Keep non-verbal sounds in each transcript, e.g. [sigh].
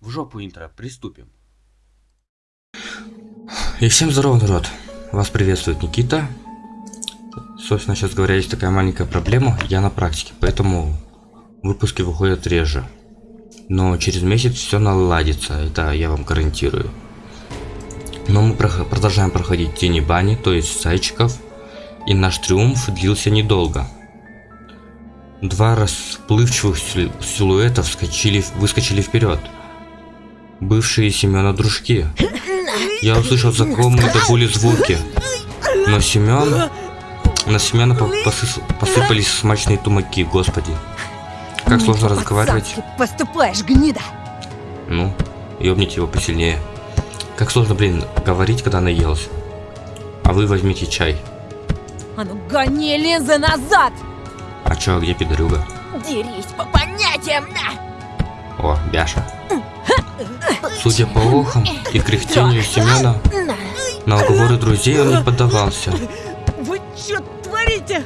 В жопу интро, приступим. И всем здорово, народ! Вас приветствует Никита. Собственно, сейчас говоря, есть такая маленькая проблема. Я на практике, поэтому выпуски выходят реже. Но через месяц все наладится, это я вам гарантирую. Но мы продолжаем проходить тени бани, то есть зайчиков. И наш триумф длился недолго. Два расплывчивых силуэта вскочили, выскочили вперед. Бывшие Семена дружки. Я услышал знакомые до боли звуки. Но Семен... На Семена посыпались смачные тумаки, господи. Как сложно разговаривать. Поступаешь, гнида! Ну, ёбните его посильнее. Как сложно, блин, говорить, когда наелся. А вы возьмите чай. А ну гони линзы назад! А чё, где пидорюга? Дерись по понятиям, на! О, Бяша. Судя по охам и кряхтению Семена, на уговоры друзей он не поддавался. Вы чё творите?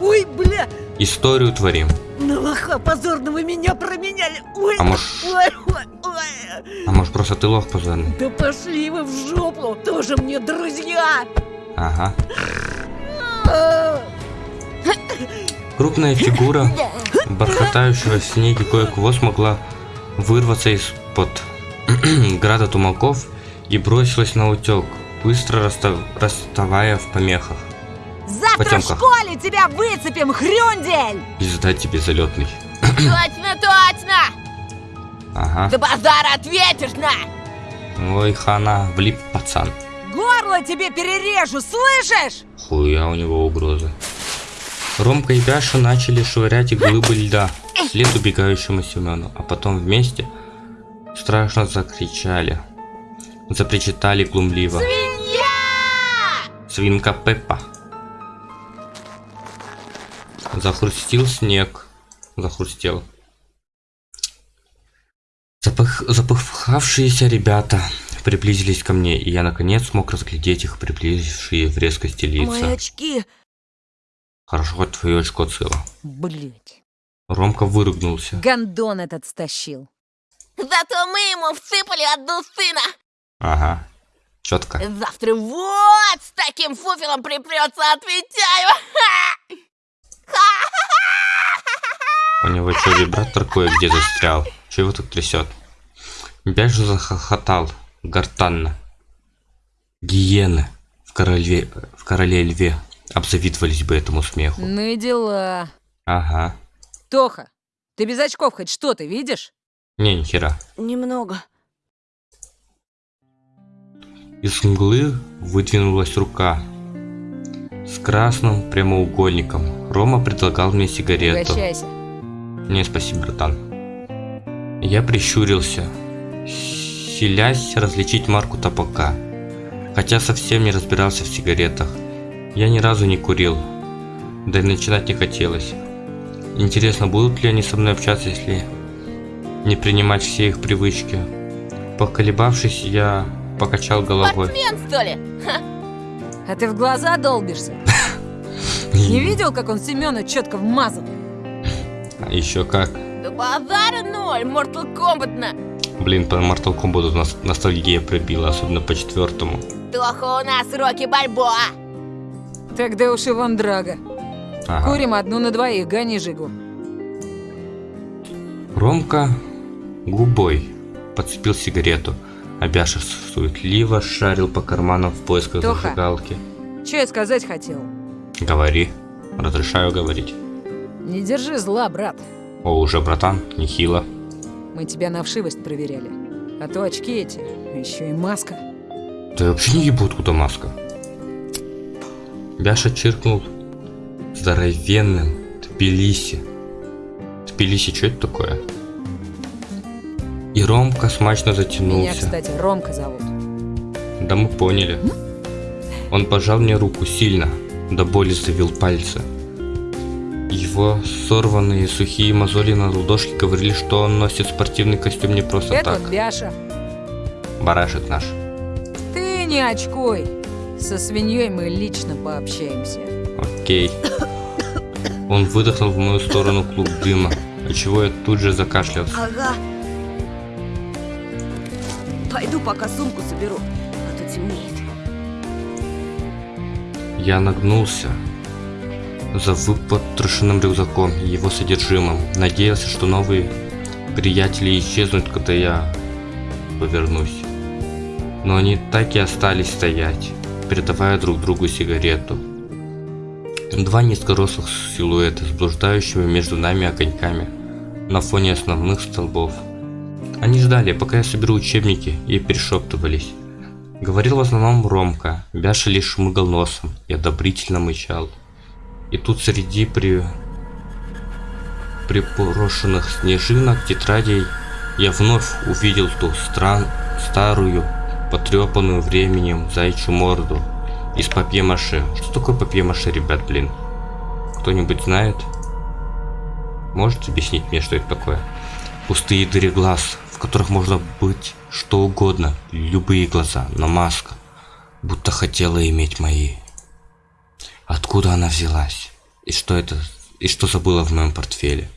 Ой, бля! Историю творим. На лоха позорного меня променяли. Ой, а может... Ой, ой, ой. А может просто ты лох позорный? Да пошли вы в жопу! Тоже мне друзья! Ага. Крупная фигура бархатающего в снеге кое-кого смогла вырваться из-под [clears throat] града тумаков и бросилась на утек, быстро расстав... расставая в помехах. Завтра Потемках. в школе тебя выцепим, хрюндель! И сдать тебе залетный. [clears throat] Точно, точно! Ага. За базар ответишь на! Ой, хана, влип пацан. Горло тебе перережу, слышишь? Хуя у него угрозы. Ромка и Бяша начали швырять глыбы льда вслед убегающему Семену, а потом вместе страшно закричали. Запричитали глумливо. Свинья! Свинка Пеппа. Захрустил снег. Захрустел. Запах... Запыхавшиеся ребята приблизились ко мне, и я наконец смог разглядеть их приближившие в резкости лица. Мои очки. Хорошо, хоть твое очко цело. Блять. Ромка выругнулся. Гандон этот стащил. Зато мы ему всыпали одну сына. Ага. Четко. Завтра вот с таким фуфелом припрется, отвечаю. У него что, вибратор кое-где застрял? Чего его тут трясет? Бяж захохотал, гортанно. Гиены в короле, в короле льве обзавидовались бы этому смеху. Ну и дела. Ага. Тоха, ты без очков хоть что ты видишь? Не, нихера. Немного. Из мглы выдвинулась рука с красным прямоугольником. Рома предлагал мне сигарету. Угощайся. Не, спасибо, братан. Я прищурился, силясь различить марку табака, хотя совсем не разбирался в сигаретах. Я ни разу не курил, да и начинать не хотелось. Интересно, будут ли они со мной общаться, если не принимать все их привычки? Поколебавшись, я покачал головой. Спортсмен, что ли? Ха. А ты в глаза долбишься? [laughs] Не видел, как он Семена четко вмазал? Еще как. Да базара ноль, Mortal Kombat на. Блин, по Mortal Kombat у нас ностальгия пробила, особенно по четвертому. Тоха у нас Рокки Бальбоа. Тогда уж Иван Драго. Ага. Курим одну на двоих, гони Жигу. Ромка губой подцепил сигарету, а Бяша суетливо шарил по карманам в поисках Тоха. зажигалки. Че я сказать хотел? Говори. Разрешаю говорить. Не держи зла, брат. О, уже, братан, нехило. Мы тебя на вшивость проверяли. А то очки эти, еще и маска. Да я вообще не ебу, откуда маска. Бяша чиркнул здоровенным Тбилиси. Тбилиси, что это такое? И Ромка смачно Меня, затянулся. кстати, Ромка зовут. Да мы поняли. Он пожал мне руку сильно, до боли завил пальцы. Его сорванные сухие мозоли на ладошке говорили, что он носит спортивный костюм не просто Это так. вот Бяша. Барашек наш. Ты не очкуй. Со свиньей мы лично пообщаемся. Окей. Он выдохнул в мою сторону клуб дыма, отчего я тут же закашлялся. Ага. Пойду пока сумку соберу, а то темнеет. Я нагнулся за выпотрошенным рюкзаком и его содержимым. Надеялся, что новые приятели исчезнут, когда я повернусь. Но они так и остались стоять, передавая друг другу сигарету. Два низкорослых силуэта, блуждающими между нами огоньками на фоне основных столбов. Они ждали, пока я соберу учебники, и перешептывались. Говорил в основном Ромка, Бяша лишь шмыгал носом и одобрительно мычал. И тут среди при... припорошенных снежинок тетрадей я вновь увидел ту стран... старую, потрепанную временем зайчью морду из папье-маше. Что такое папье-маше, ребят, блин? Кто-нибудь знает? Можете объяснить мне, что это такое? Пустые дыры глаз, в которых можно быть что угодно, любые глаза, но маска, будто хотела иметь мои. Откуда она взялась? И что это? И что забыла в моем портфеле?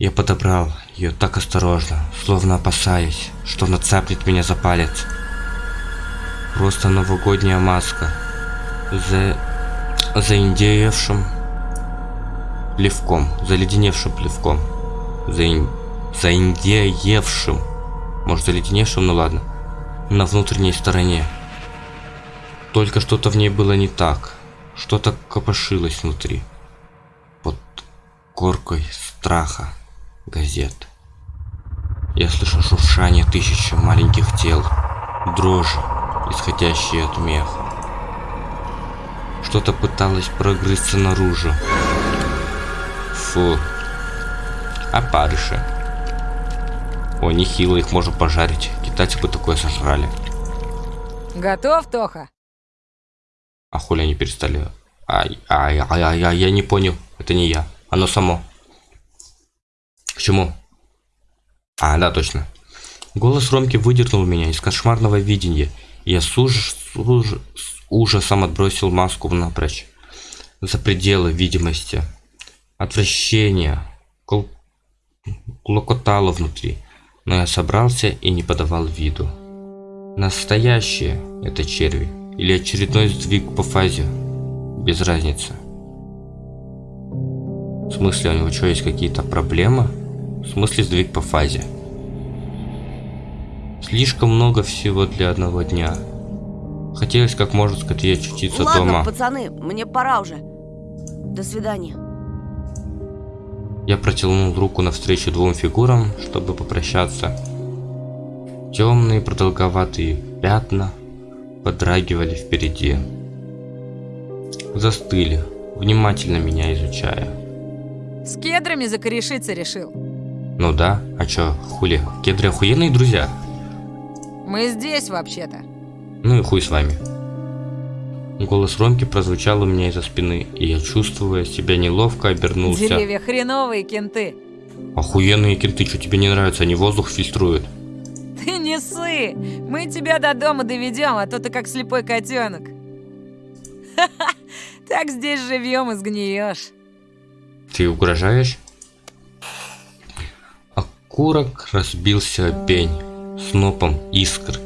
Я подобрал ее так осторожно, словно опасаясь, что она цапнет меня за палец. Просто новогодняя маска. За... заиндеевшим плевком, заледеневшим плевком. Заин... заиндеевшим. Может заледеневшим, ну ладно. На внутренней стороне. Только что-то в ней было не так. Что-то копошилось внутри. Под коркой страха газет. Я слышу шуршание тысячи маленьких тел, дрожи, исходящие от меха. Что-то пыталось прогрызться наружу. Фу. Опарыши. О, нехило их можно пожарить. Китайцы бы такое сожрали. Готов, Тоха? А хули они перестали? Ай, ай, ай, ай, ай, я не понял. Это не я. Оно само. К чему? А, да, точно. Голос Ромки выдернул меня из кошмарного видения, я с, уж, с, уж, с ужасом отбросил маску напрочь. За пределы видимости. Отвращение. Кол... Клокотало внутри. Но я собрался и не подавал виду. Настоящие это черви. Или очередной сдвиг по фазе. Без разницы. В смысле, у него что, есть какие-то проблемы? В смысле сдвиг по фазе? Слишком много всего для одного дня. Хотелось как можно скорее очутиться Ладно, дома. пацаны, мне пора уже. До свидания. Я протянул руку навстречу двум фигурам, чтобы попрощаться. Темные продолговатые пятна подрагивали впереди. Застыли, внимательно меня изучая. С кедрами закорешиться решил. Ну да, а чё, хули, кедры охуенные друзья? Мы здесь вообще-то. Ну и хуй с вами. Голос Ромки прозвучал у меня из-за спины, и я, чувствуя себя неловко, обернулся. Деревья хреновые кенты. Охуенные кенты, что тебе не нравится, они воздух фильтруют. Ты не ссы! Мы тебя до дома доведем, а то ты как слепой котенок. Так здесь живем и сгниешь. Ты угрожаешь? Окурок разбился пень снопом искр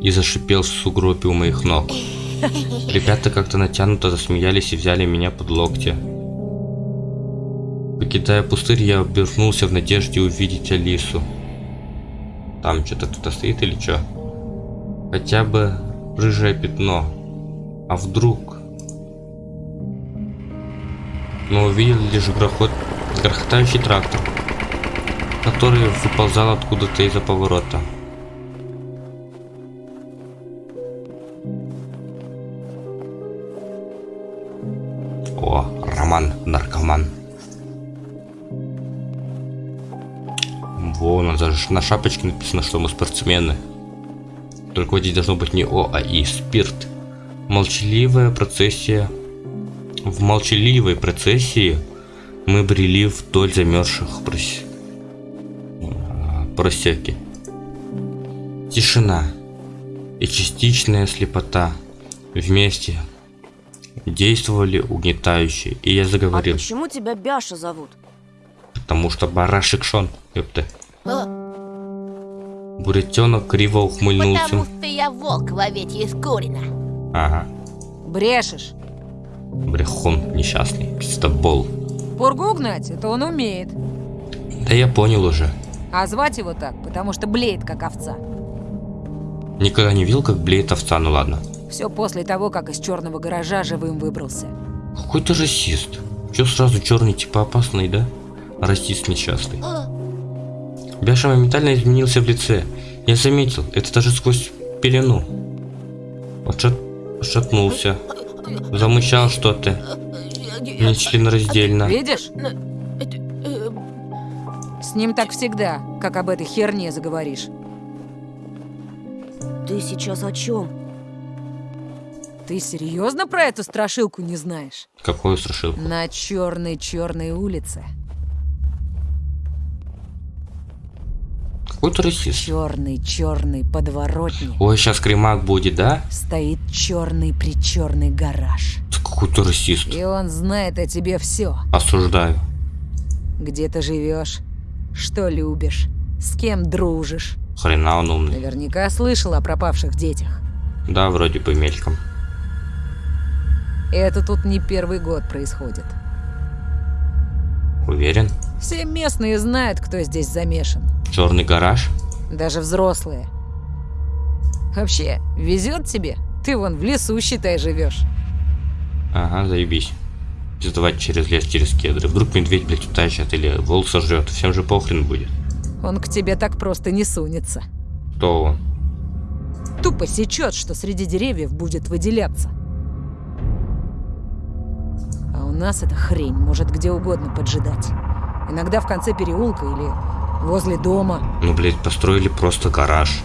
и зашипел в сугробе у моих ног. Ребята как-то натянуто засмеялись и взяли меня под локти. Покидая пустырь, я обернулся в надежде увидеть Алису. Там что-то кто-то стоит или что? Хотя бы рыжее пятно. А вдруг? Мы увидели лишь грохот, грохотающий трактор, который выползал откуда-то из-за поворота. О, Роман, наркоман. Нас даже на шапочке написано, что мы спортсмены. Только водить должно быть не О, а И. Спирт. Молчаливая процессия. В молчаливой процессии мы брели вдоль замерзших прос... просеки. Тишина и частичная слепота вместе действовали угнетающе, и я А заговорил, почему тебя Бяша зовут? потому что барашек Шон, ёпта. А, Буретенок криво ухмыльнулся. Потому что я волк в овечьей шкуре. Ага. Брешешь. Брехун несчастный. Пиздобол. Пургу гнать, это он умеет. Да я понял уже. А звать его так, потому что блеет, как овца. Никогда не видел, как блеет овца, ну ладно. Все после того, как из черного гаража живым выбрался. Какой ты расист. Че сразу черный типа опасный, да? Расист несчастный. Бяша моментально изменился в лице. Я заметил, это даже сквозь пелену. Отшат... Отшатнулся. Замычал что-то. Не членораздельно. Видишь? С ним так всегда, как об этой херне заговоришь. Ты сейчас о чем? Ты серьезно про эту страшилку не знаешь? Какую страшилку? На черной-черной улице. Какой ты расист? Черный-черный подворотни. Ой, сейчас кремак будет, да? Стоит черный-причерный гараж. Ты какой ты расист. И он знает о тебе все. Осуждаю. Где ты живешь, что любишь, с кем дружишь. Хрена он умный. Наверняка слышал о пропавших детях. Да, вроде бы мельком. Это тут не первый год происходит. Уверен? Все местные знают, кто здесь замешан. Черный гараж? Даже взрослые. Вообще, везет тебе? Ты вон в лесу, считай, живешь. Ага, заебись. Пиздовать через лес, через кедры. Вдруг медведь, блядь, утащит или волк сожрет. Всем же похрен будет. Он к тебе так просто не сунется. Кто он? Тупо сечет, что среди деревьев будет выделяться. А у нас эта хрень может где угодно поджидать. Иногда в конце переулка или возле дома. Ну, блядь, построили просто гараж.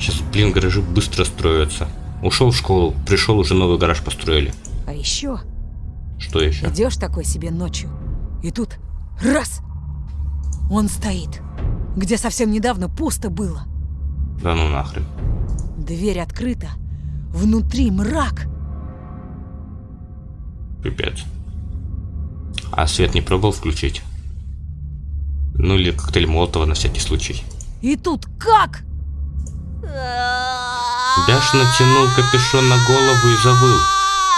Сейчас, блин, гаражи быстро строятся. Ушел в школу, пришел, уже новый гараж построили. А еще Что еще? идешь такой себе ночью, и тут раз! Он стоит, где совсем недавно пусто было. Да ну нахрен. Дверь открыта, внутри мрак. Пипец. А свет не пробовал включить? Ну или коктейль Молотова на всякий случай. И тут как? Даш натянул капюшон на голову и завыл.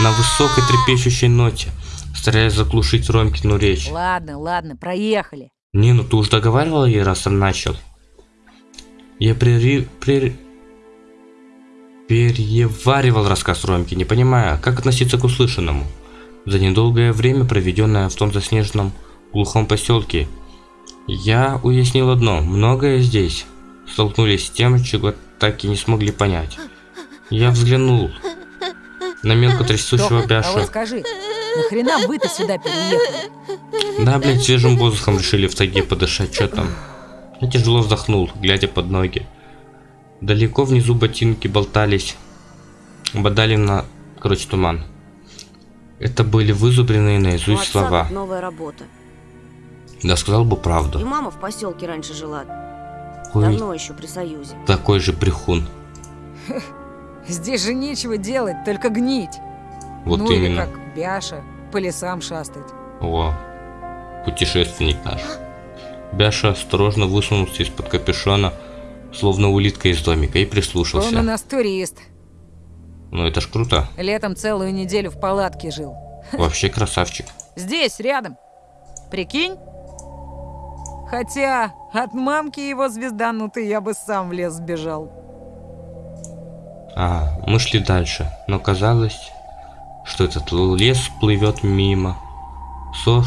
На высокой трепещущей ноте, стараясь заглушить Ромкину речь. Ладно, ладно, проехали. Не, ну ты уж договаривал ей, раз он начал. Я прери... прери... переваривал рассказ Ромки, не понимая, как относиться к услышанному. За недолгое время, проведенное в том заснеженном глухом поселке, я уяснил одно, многое здесь столкнулись с тем, чего так и не смогли понять. Я взглянул на мелко трясущего Тоха, а Бяшу. скажи, нахрена вы-то сюда переехали? Да, блядь, свежим воздухом решили в тайге подышать, что там. Я тяжело вздохнул, глядя под ноги. Далеко внизу ботинки болтались, бодали на, короче, туман. Это были вызубренные У наизусть отца слова. тут новая работа. Да сказал бы И правду. мама в поселке раньше жила. Ой, Давно еще при Союзе. такой же брехун. [laughs] Здесь же нечего делать, только гнить. Вот ну или именно. как Бяша, по лесам шастать. О, путешественник наш. Бяша осторожно высунулся из-под капюшона, словно улитка из домика, и Он у прислушался. нас турист. Ну это ж круто. Летом целую неделю в палатке жил. [laughs] Вообще красавчик. Здесь, рядом. Прикинь? Хотя от мамки его звезданутый я бы сам в лес сбежал. А, мы шли дальше, но казалось, что этот лес плывет мимо. Сос,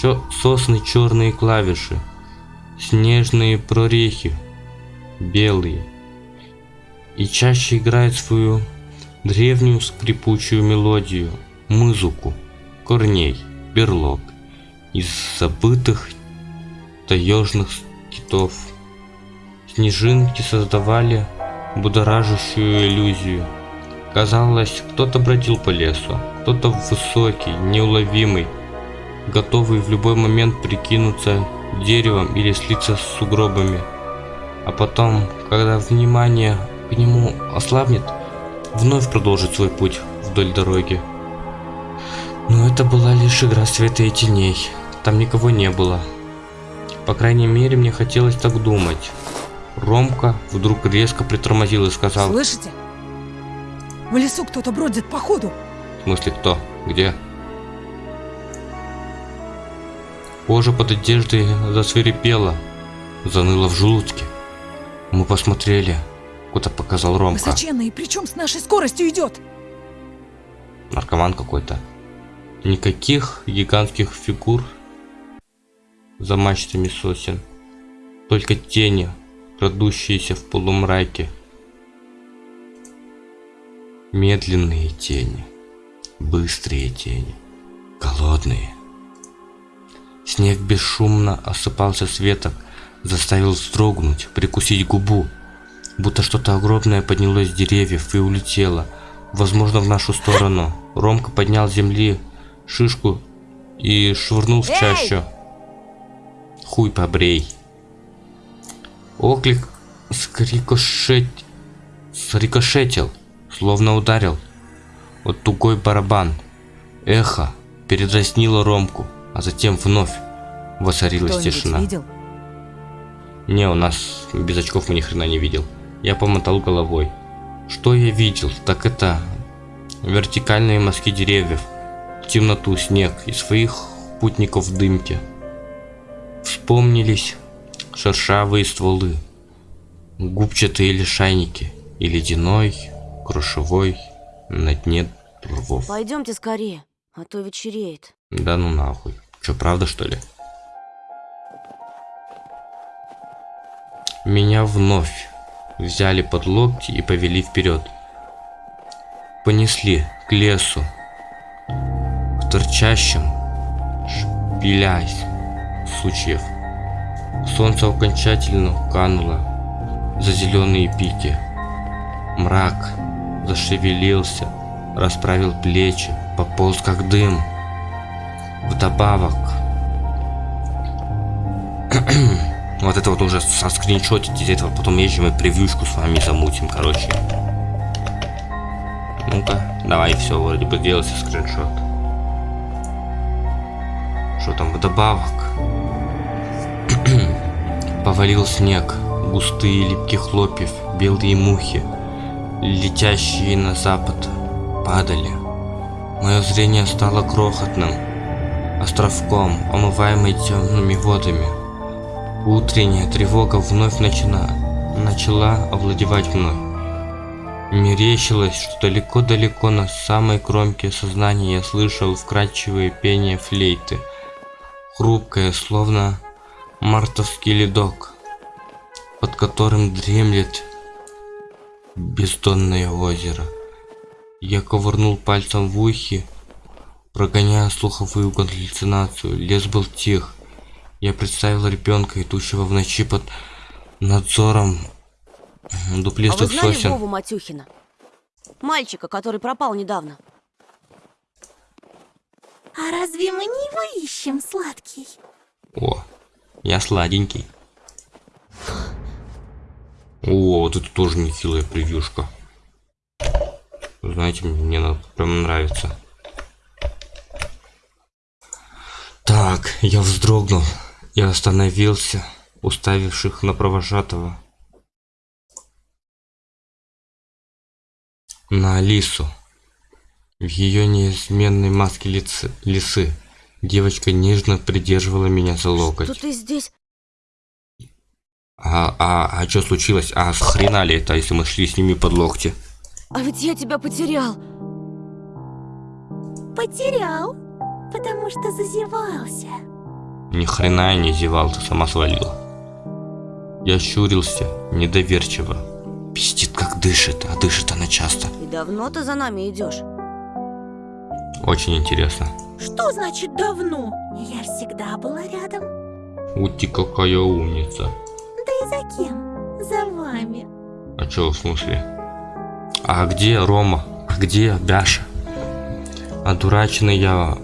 чё- сосны черные клавиши, снежные прорехи, белые. И чаще играет свою древнюю скрипучую мелодию, музыку, корней, берлог, из забытых таежных китов. Снежинки создавали будоражащую иллюзию. Казалось, кто-то бродил по лесу, кто-то высокий, неуловимый, готовый в любой момент прикинуться деревом или слиться с сугробами. А потом, когда внимание к нему ослабнет, вновь продолжит свой путь вдоль дороги. Но это была лишь игра света и теней. Там никого не было. По крайней мере, мне хотелось так думать. Ромка вдруг резко притормозил и сказал... Слышите? В лесу кто-то бродит по ходу. В смысле кто? Где? Кожа под одеждой засвирепела, заныла в желудке. Мы посмотрели, куда показал Ромка. Высоченный, причем с нашей скоростью идет. Наркоман какой-то. Никаких гигантских фигур за мачтами сосен. Только тени, крадущиеся в полумраке. Медленные тени, быстрые тени, голодные. Снег бесшумно осыпался с веток, заставил вздрогнуть, прикусить губу, будто что-то огромное поднялось с деревьев и улетело, возможно, в нашу сторону. Ромка поднял с земли шишку и швырнул в чащу. Хуй побрей. Оклик скрикошет... срикошетил, словно ударил. Вот тугой барабан. Эхо передразнило Ромку, а затем вновь воцарилась тишина. видел? Не, у нас без очков мы ни хрена не видел. Я помотал головой. Что я видел? Так это вертикальные мазки деревьев, темноту, снег и своих путников в дымке. Вспомнились шершавые стволы, губчатые лишайники и ледяной, крушевой на дне рвов. Пойдемте скорее, а то вечереет. Да ну нахуй. Че, правда что ли? Меня вновь взяли под локти и повели вперед. Понесли к лесу, к торчащим шпилясь сучьев. Солнце окончательно кануло за зеленые пики. Мрак зашевелился, расправил плечи, пополз как дым. Вдобавок. [clears throat] вот это вот уже со скриншотить из этого, потом езжим и превьюшку с вами замутим, короче. Ну-ка, давай, все, вроде бы делался скриншот. Что там вдобавок? Повалил снег, густые липких хлопьев, белые мухи, летящие на запад, падали. Мое зрение стало крохотным, островком, омываемый темными водами. Утренняя тревога вновь начала, начала овладевать мной. Мерещилось, что далеко-далеко на самой кромке сознания я слышал вкрадчивое пение флейты, хрупкое, словно мартовский ледок, под которым дремлет бездонное озеро. Я ковырнул пальцем в ухе, прогоняя слуховую галлюцинацию. Лес был тих. Я представил ребенка, идущего в ночи под надзором А вы дуплистых знали сосен. Вову Матюхина? Мальчика, который пропал недавно. А разве мы не его ищем, сладкий? О, я сладенький. О, вот это тоже нехилая превьюшка. Знаете, мне она прям нравится. Так, я вздрогнул и остановился, уставивших на провожатого. На Алису. В ее неизменной маске лица, лисы девочка нежно придерживала меня за локоть. Что ты здесь? А, а, а что случилось? А хрена ли это, если мы шли с ними под локти? А ведь я тебя потерял. Потерял, потому что зазевался. Ни хрена я не зевал, ты сама свалила. Я щурился, недоверчиво. Пиздит, как дышит, а дышит она часто. И давно ты за нами идешь? Очень интересно. Что значит давно? Я всегда была рядом. Ути, какая умница. Да и за кем? За вами. А чё, в смысле? А где Рома? А где Бяша? Одураченный я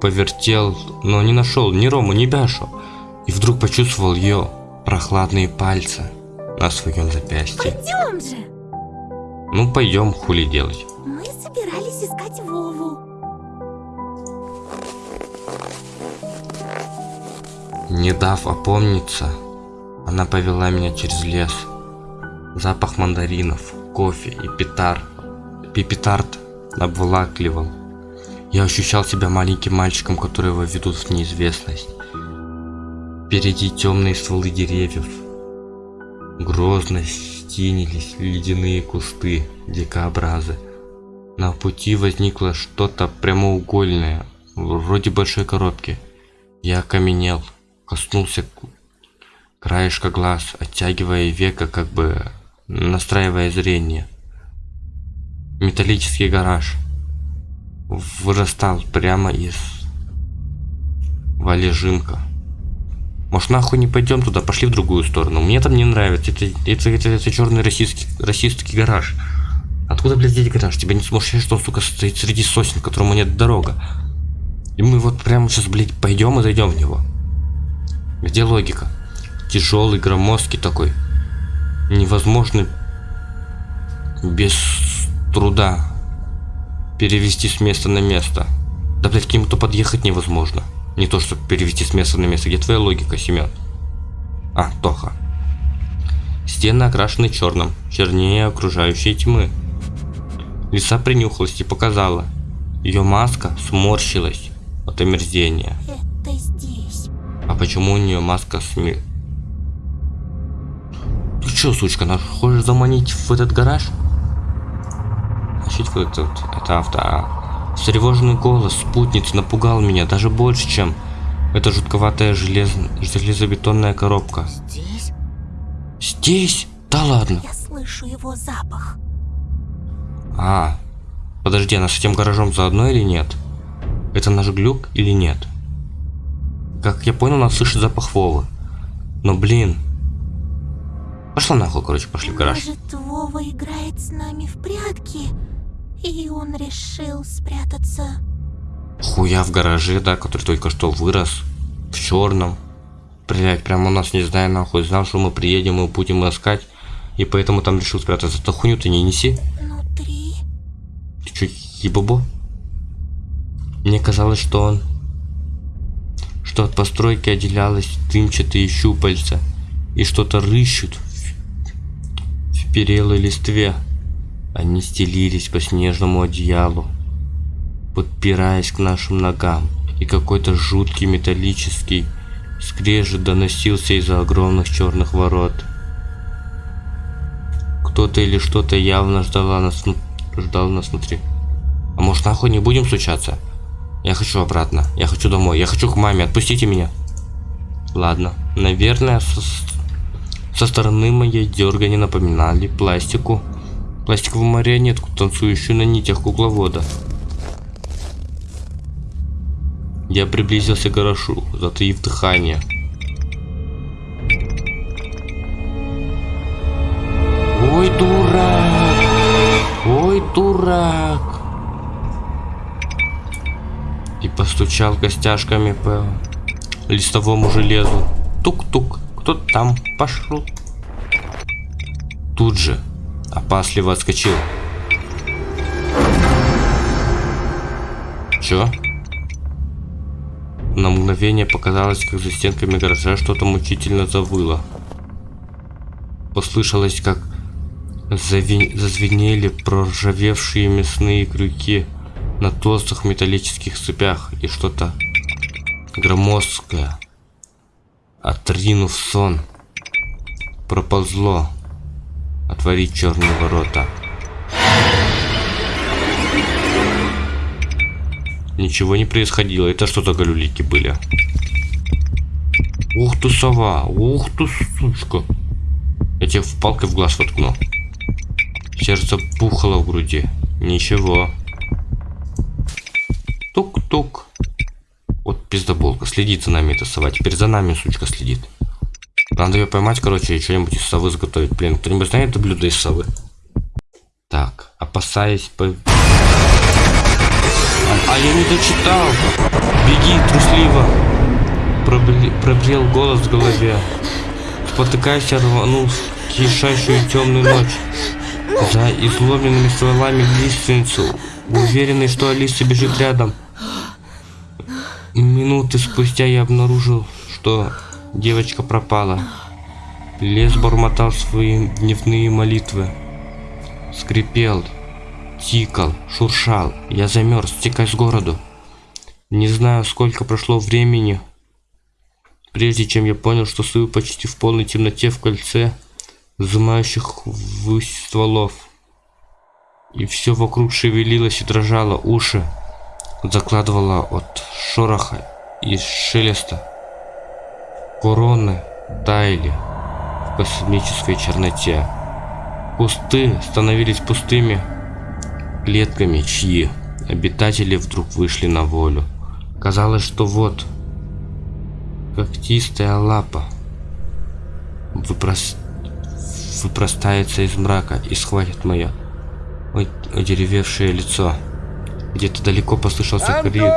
повертел, но не нашел ни Рому, ни Бяшу. И вдруг почувствовал ее прохладные пальцы на своем запястье. Пойдем же. Ну пойдем, хули делать. Мы собирались Не дав опомниться, она повела меня через лес, Запах мандаринов, кофе и петар, пипетард обволакливал. Я ощущал себя маленьким мальчиком, которого ведут в неизвестность. Впереди темные стволы деревьев. Грозно стенились ледяные кусты, дикообразы. На пути возникло что-то прямоугольное, вроде большой коробки. Я окаменел, коснулся краешка глаз, оттягивая века, как бы настраивая зрение. Металлический гараж вырастал прямо из валежинка. Может нахуй не пойдем туда, пошли в другую сторону. Мне там не нравится. Это, это, это, это черный российский, российский гараж. Откуда, блядь, здесь гараж? Тебя не смущает, что он, сука, стоит среди сосен, которому нет дорога. И мы вот прямо сейчас, блядь, пойдем и зайдем в него. Где логика? Тяжелый, громоздкий такой. Невозможно без труда перевести с места на место. Да, блядь, к нему-то подъехать невозможно. Не то, чтобы перевести с места на место. Где твоя логика, Семен? А, Тоха. Стены окрашены черным, чернее окружающей тьмы. Лиса принюхалась и показала. Ее маска сморщилась от омерзения. Почему у нее маска сми... Ты чё, сучка, нас хочешь заманить в этот гараж? Значит, вот этот, это авто. А встревоженный голос спутницы напугал меня даже больше, чем эта жутковатая желез... железобетонная коробка. Здесь Здесь? Да ладно. я слышу его запах. А, подожди, она с этим гаражом заодно или нет? Это наш глюк или нет? Как я понял, она слышит запах Вовы. Но блин. Пошла нахуй, короче, пошли в гараж. Может, Вова играет с нами в прятки, и он решил спрятаться. Хуя в гараже, да, который только что вырос. В черном. Блять, прям у нас, не знаю, нахуй, знал, что мы приедем и будем искать. И поэтому там решил спрятаться. Да хуйню ты не неси. Внутри Ты чё, ебобо? Мне казалось, что он... Что от постройки отделялось дымчатые щупальца. И что-то рыщут в, в перелой листве. Они стелились по снежному одеялу, подпираясь к нашим ногам. И какой-то жуткий металлический скрежет доносился из-за огромных черных ворот. Кто-то или что-то явно ждала нас, ждал нас внутри. А может нахуй не будем стучаться? Я хочу обратно. Я хочу домой. Я хочу к маме. Отпустите меня. Ладно. Наверное, со, со стороны моей дергани напоминали пластику. Пластиковую марионетку, танцующую на нитях кукловода. Я приблизился к гаражу, затаив дыхание. Ой, дурак! Ой, дурак! И постучал костяшками по листовому железу. Тук-тук, кто там пошел? Тут же опасливо отскочил. Чё? На мгновение показалось, как за стенками гаража что-то мучительно завыло. Послышалось, как зави- зазвенели проржавевшие мясные крюки на толстых металлических цепях и что-то громоздкое, отринув сон, проползло отворить черные ворота. Ничего не происходило. Это что за галюлики были? Ух ты, сова! Ух ты, сучка! Я тебе в палкой в глаз воткну. Сердце пухало в груди. Ничего. Тук-тук. Вот пиздоболка. Следит за нами эта сова. Теперь за нами, сучка, следит. Надо ее поймать, короче, и что-нибудь из совы заготовить. Блин, кто-нибудь знает это блюдо из совы? Так, опасаясь по... А, а я не дочитал. Беги, трусливо. Пробре- Пробрел голос в голове. Спотыкаясь, я рванул в кишащую темную ночь. За изломленными стволами лиственницу, уверенный, что Алиса бежит рядом. Минуты спустя я обнаружил, что девочка пропала. Лес бормотал свои дневные молитвы. Скрипел, тикал, шуршал. Я замерз, текай с городу. Не знаю, сколько прошло времени, прежде чем я понял, что стою почти в полной темноте в кольце сжимающих ввысь стволов. И все вокруг шевелилось и дрожало, уши закладывало от шороха и шелеста. Короны таяли в космической черноте. Кусты становились пустыми клетками, чьи обитатели вдруг вышли на волю. Казалось, что вот когтистая лапа выпрос... выпростается из мрака и схватит мое одеревевшее лицо. Где-то далеко послышался крик.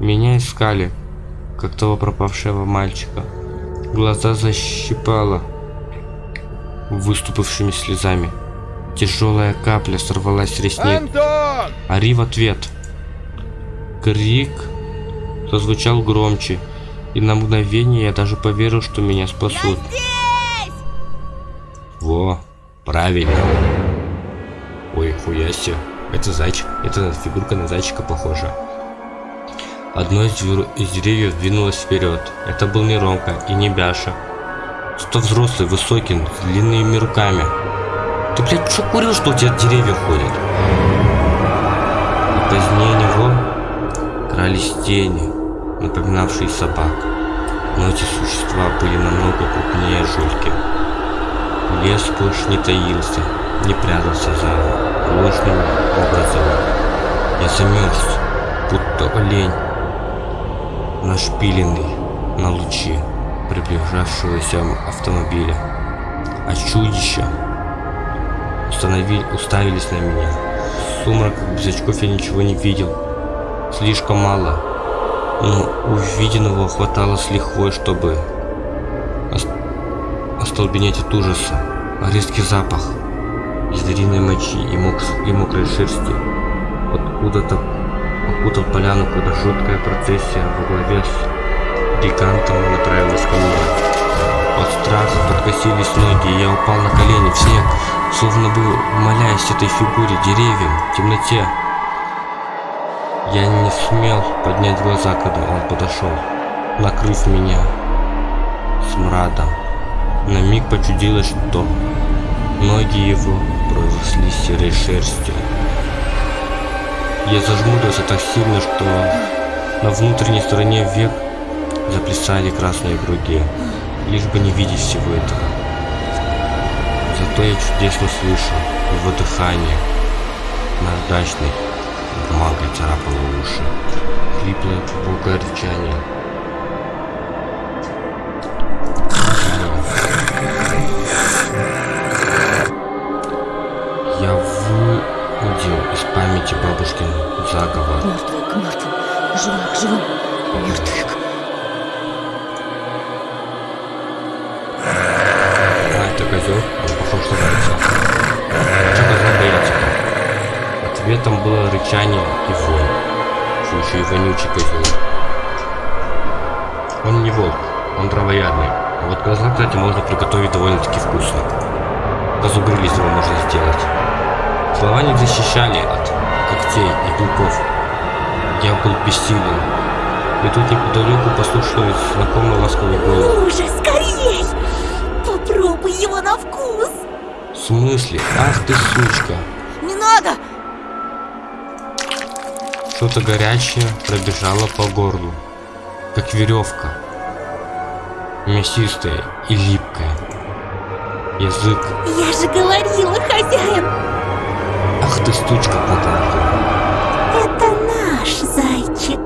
Меня искали, как того пропавшего мальчика. Глаза защипало выступившими слезами. Тяжелая капля сорвалась с ресниц. Ари в ответ. Крик зазвучал громче, и на мгновение я даже поверил, что меня спасут. Во, правильно. Ой, хуяси. Это зайчик. Это фигурка на зайчика похожа. Одно из, из деревьев двинулось вперед. Это был не Ромка и не Бяша. Что взрослый, высокий, с длинными руками. Ты, блядь, что курил, что у тебя деревья ходят? И позднее него крались тени, напоминавшие собак. Но эти существа были намного крупнее жульки. Лес больше не таился, не прятался за ложными образами. Я замерз, будто олень, нашпиленный на лучи приближавшегося автомобиля. А чудища установили, уставились на меня. Сумрак без очков я ничего не видел. Слишком мало. Но увиденного хватало с лихвой, чтобы остолбенеть от ужаса. Резкий запах звериной мочи и, мок и мокрой шерсти. Откуда-то окутал поляну, когда жуткая процессия во главе с гигантом направилась ко мне. От страха подкосились ноги, и я упал на колени в снег, словно бы молясь этой фигуре, деревьям, темноте. Я не смел поднять глаза, когда он подошел, накрыв меня смрадом. На миг почудилось, что ноги его проросли серой шерстью. Я зажмурился так сильно, что на внутренней стороне век заплясали красные круги, лишь бы не видеть всего этого. Зато я чудесно слышу его дыхание, наждачной бумагой царапало уши, хриплое глубокое рычание. Рычание и вонь. Слушай, вонючий козел. Он не волк, он травоядный. А вот козла, кстати, можно приготовить довольно-таки вкусно. Козу гриль из него можно сделать. Слова не защищали от когтей и клыков. Я был бессилен. И тут неподалеку послушалось знакомый ласковый голос. Ну же, скорей! Попробуй его на вкус! В смысле? Ах ты сучка! Не надо! Что-то горячее пробежало по горлу, как веревка. Мясистая и липкая. Язык. Я же говорила, хозяин! Ах ты сучка потолка. Это наш зайчик.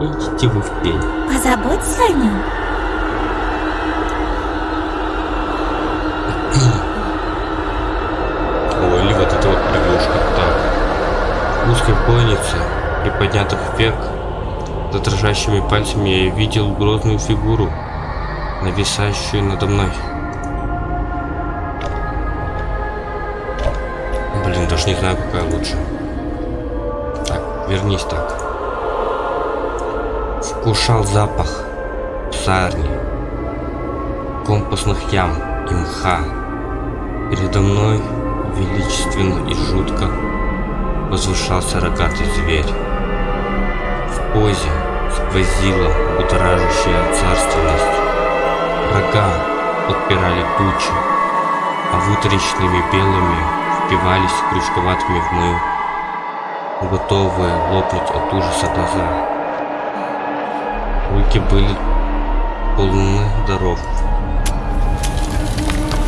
Идите вы в пень. Позаботься о нем. Ой, или вот это вот лягушка. Так. Бойнице, приподнятых век, за дрожащими пальцами я видел грозную фигуру, нависающую надо мной. Блин, даже не знаю, какая лучше. Так, вернись так. вкушал запах псарни, компостных ям и мха. Передо мной величественно и жутко возвышался рогатый зверь. В позе сквозила будоражащая царственность. Рога подпирали тучи, а вытрященными белыми впивались крючковатыми в мою, готовые лопнуть от ужаса глаза. Руки были полны даров.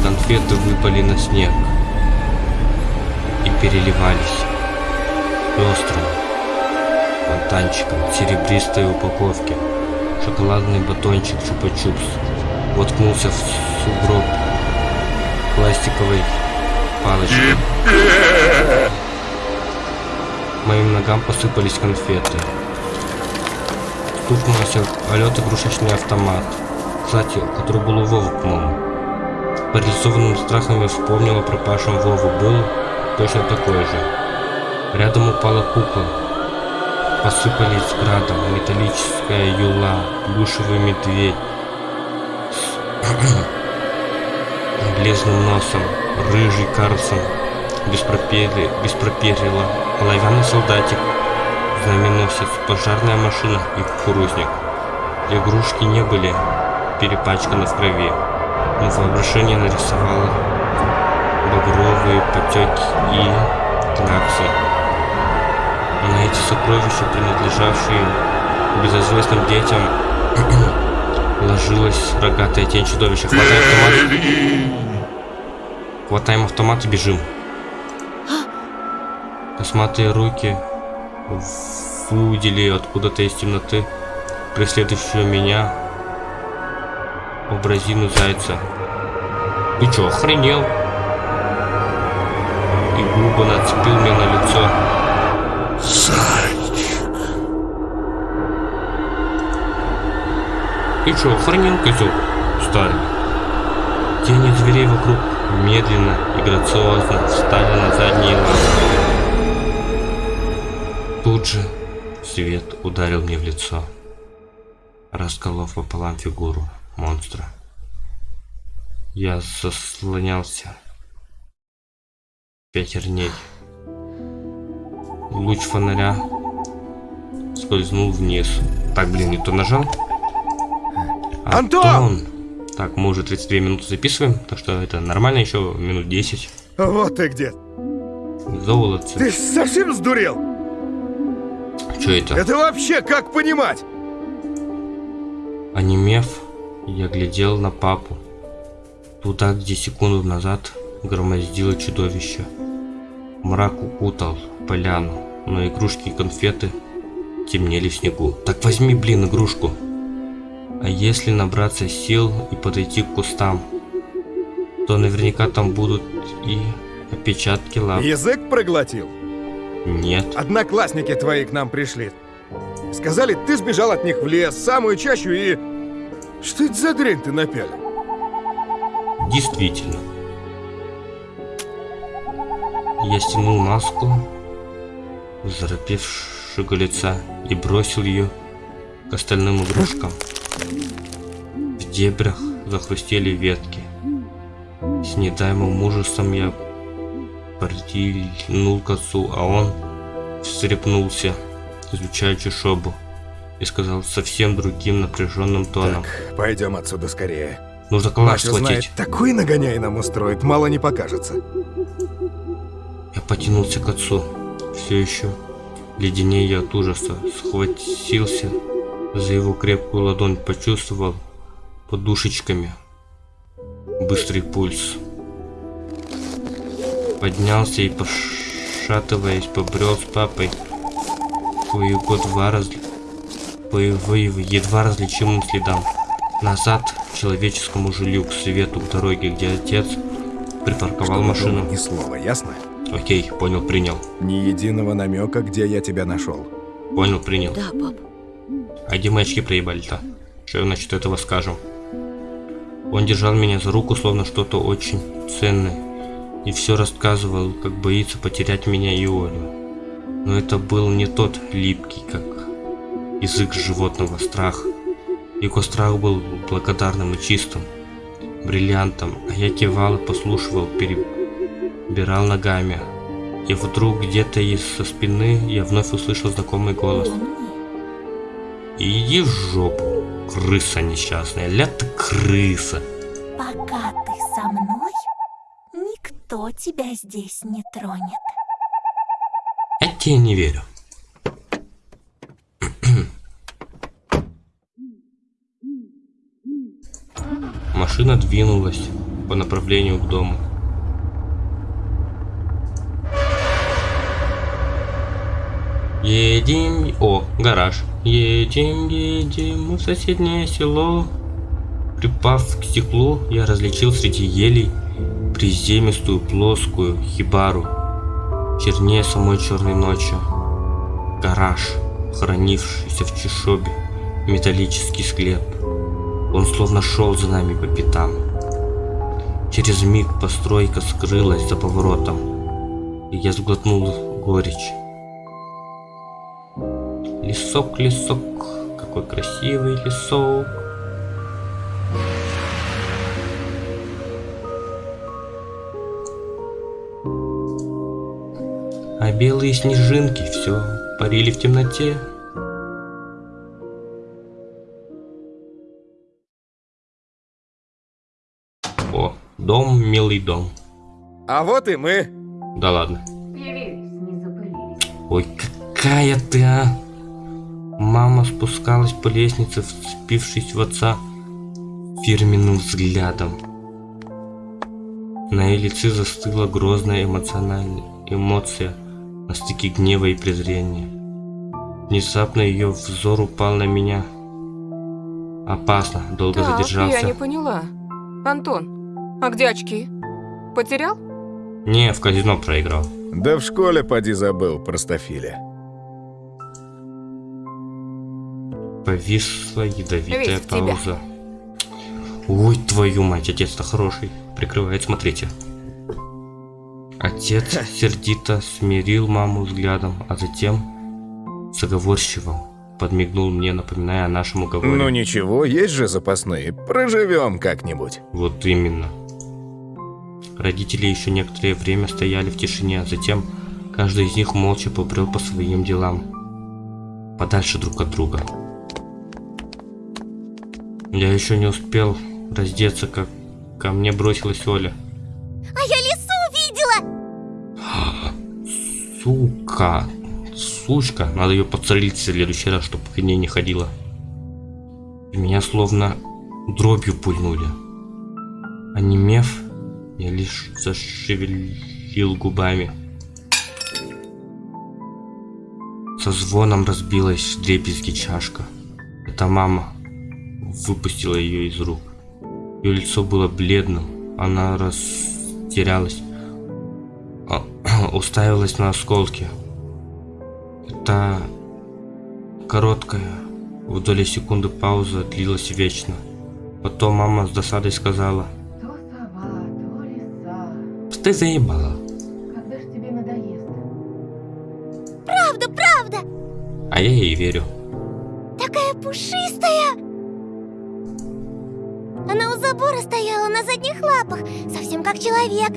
Конфеты выпали на снег и переливались пестрым фонтанчиком серебристой упаковки. Шоколадный батончик чупа-чупс воткнулся в сугроб пластиковой палочкой. Моим ногам посыпались конфеты. Стукнулся полет игрушечный автомат. Кстати, который был у Вовы, по-моему. Парализованным страхом я вспомнил о пропавшем Вову. Был точно такой же. Рядом упала кукла. Посыпались градом металлическая юла, плюшевый медведь с [clears throat] бледным носом, рыжий Карлсон, без пропели, без проперила, оловянный солдатик, знаменосец, пожарная машина и кукурузник. Игрушки не были перепачканы в крови, но воображение нарисовало багровые потеки и кляксы. На эти сокровища, принадлежавшие безызвестным детям, [clears throat] ложилась рогатая тень чудовища. Хватаем автомат. Хватаем автомат и бежим. Косматые руки выудили откуда-то из темноты преследующего меня образину зайца. Ты чё, охренел? И грубо нацепил мне на лицо. Ты чё, охренел, козел? Старый. Тени зверей вокруг медленно и грациозно встали на задние лапы. Тут же свет ударил мне в лицо, расколов пополам фигуру монстра. Я заслонялся пятерней. Луч фонаря скользнул вниз. Так, блин, не то нажал. Антон! Так, мы уже 32 минуты записываем, так что это нормально, еще минут 10. Вот ты где. Золотце. Ты совсем сдурел? Что это? Это вообще как понимать? Онемев, я глядел на папу. Туда, где секунду назад громоздило чудовище. Мрак укутал поляну, но игрушки и конфеты темнели в снегу. Так возьми, блин, игрушку. А если набраться сил и подойти к кустам, то наверняка там будут и отпечатки лап. Язык проглотил? Нет. Одноклассники твои к нам пришли. Сказали, ты сбежал от них в лес, самую чащу и... Что это за дрянь ты напялил? Действительно. Я стянул маску заропевшего лица и бросил ее к остальным игрушкам. В дебрях захрустели ветки. С недаемым ужасом я притянул к отцу, а он встрепнулся, изучая чешобу, и сказал совсем другим напряженным тоном. Так, пойдем отсюда скорее. Нужно калаш схватить. такой нагоняй нам устроит, мало не покажется. Потянулся к отцу. Все еще леденея от ужаса. Схватился за его крепкую ладонь. Почувствовал подушечками быстрый пульс. Поднялся и, пошатываясь, побрел с папой по его два раз... по его едва различимым следам. Назад к человеческому жилью, к свету, к дороге, где отец припарковал машину. Ни слова, ясно? Окей, понял, принял. Ни единого намека, где я тебя нашел. Понял, принял. Да, пап. А где мы очки проебали-то? Что насчет этого скажем? Он держал меня за руку, словно что-то очень ценное. И все рассказывал, как боится потерять меня и Олю. Но это был не тот липкий, как язык животного страх. Его страх был благодарным и чистым, бриллиантом, а я кивал и послушивал, перебирал ногами. И вдруг где-то из-со спины я вновь услышал знакомый голос. Иди в жопу, крыса несчастная, ля ты крыса. пока ты со мной, никто тебя здесь не тронет. Я тебе не верю. Машина двинулась по направлению к дому. Едем... О, гараж. Едем, едем в соседнее село. Припав к стеклу, я различил среди елей приземистую плоскую хибару, чернее самой черной ночи. Гараж, хранившийся в чешобе, металлический склеп. Он словно шел за нами по пятам. Через миг постройка скрылась за поворотом, и я сглотнул горечь. Лесок, лесок, какой красивый лесок. А белые снежинки все парили в темноте. О, дом, милый дом. А вот и мы. Да ладно. Ой, какая ты, а! Мама спускалась по лестнице, вцепившись в отца фирменным взглядом. На ее лице застыла грозная эмоциональная эмоция на стыке гнева и презрения. Внезапно ее взор упал на меня. Опасно, долго Так, задержался. я не поняла. Антон, а где очки? Потерял? Не, в казино проиграл. Да в школе поди забыл, простофиля. Повисла ядовитая Весь пауза. Ой, твою мать, отец-то хороший. Прикрывает, смотрите. Отец сердито смирил маму взглядом, а затем заговорщивым подмигнул мне, напоминая о нашем уговоре. Ну ничего, есть же запасные. Проживем как-нибудь. Вот именно. Родители еще некоторое время стояли в тишине, а затем каждый из них молча побрел по своим делам. Подальше друг от друга. Я еще не успел раздеться, как ко мне бросилась Оля. А я лису видела! [gasps] Сука. Сучка. Надо ее подсолить в следующий раз, чтобы к ней не ходила. Меня словно дробью пульнули. Онемев, я лишь зашевелил губами. Со звоном разбилась дребезги чашка. Это мама выпустила ее из рук. Ее лицо было бледным, она растерялась, а, [clears throat] уставилась на осколки. Это короткая, в доли секунды пауза длилась вечно. Потом мама с досадой сказала, То сова, то лиса. ты заебала. Когда ж тебе надоест? Правда, правда! А я ей верю. Такая пушистая! Она у забора стояла на задних лапах, совсем как человек.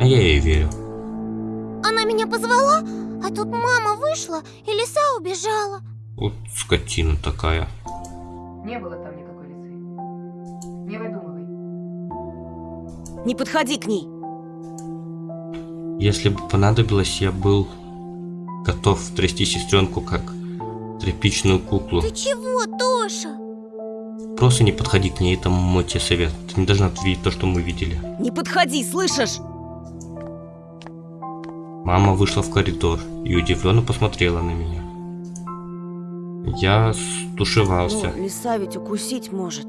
А я ей верю. Она меня позвала, а тут мама вышла, и лиса убежала. Вот скотина такая. Не было там никакой лисы. Не выдумывай. Не подходи к ней. Если бы понадобилось, я был готов трясти сестренку как тряпичную куклу. Ты чего? Просто не подходи к ней, это мой тебе совет. Ты не должна видеть то, что мы видели. Не подходи, слышишь? Мама вышла в коридор и удивленно посмотрела на меня. Я стушевался. Ну, лиса ведь укусить может.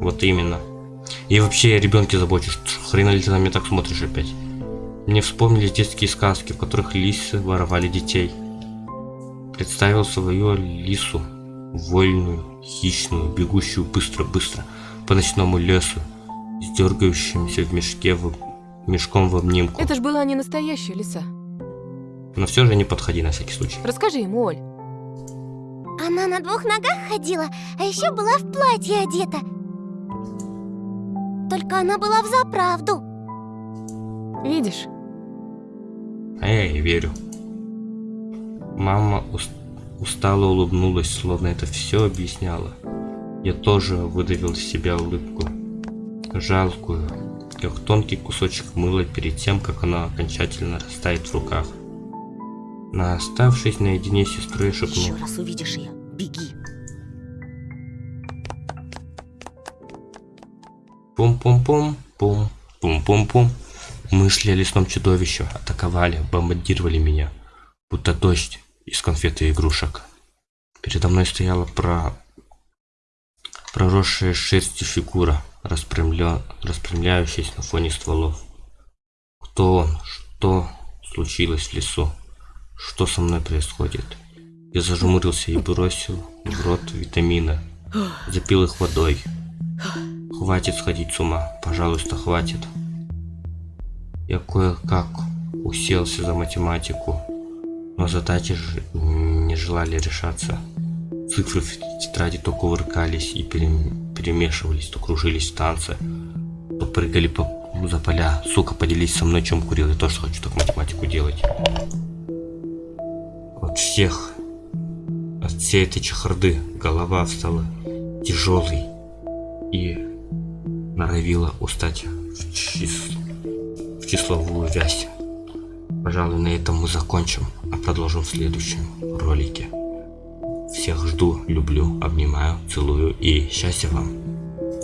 Вот именно. И вообще я ребенке забочусь. Хрена ли ты на меня так смотришь опять? Мне вспомнились детские сказки, в которых лисы воровали детей. Представил свою лису, вольную, хищную, бегущую быстро-быстро по ночному лесу, с дергающимся в мешке в... мешком в обнимку. Это ж была не настоящая лиса. Но все же не подходи на всякий случай. Расскажи ему, Оль. Она на двух ногах ходила, а еще была в платье одета. Только она была в заправду. Видишь? А я ей верю. Мама ус- устало улыбнулась, словно это все объясняло. Я тоже выдавил из себя улыбку. Жалкую, как тонкий кусочек мыла перед тем, как оно окончательно растает в руках. На оставшись наедине с сестрой Еще шепнул. раз увидишь ее, беги. Пум-пум-пум, пум, пум-пум-пум. Мысли о лесном чудовище атаковали, бомбардировали меня, будто дождь из конфет и игрушек. Передо мной стояла про... проросшая шерстью фигура, распрямля... распрямляющаяся на фоне стволов. Кто он? Что случилось в лесу? Что со мной происходит? Я зажмурился и бросил в рот витамины. Запил их водой. Хватит сходить с ума, пожалуйста, хватит. Я кое-как уселся за математику, но задачи же не желали решаться. Цифры в тетради то кувыркались и перем- перемешивались, то кружились в танце, то прыгали по, за поля. Сука, поделись со мной, чем курил, я тоже хочу так математику делать. От всех, от всей этой чехарды голова стала тяжелой и норовила устать в, чис- в числовую вязь. Пожалуй, на этом мы закончим, а продолжим в следующем ролике. Всех жду, люблю, обнимаю, целую и счастья вам!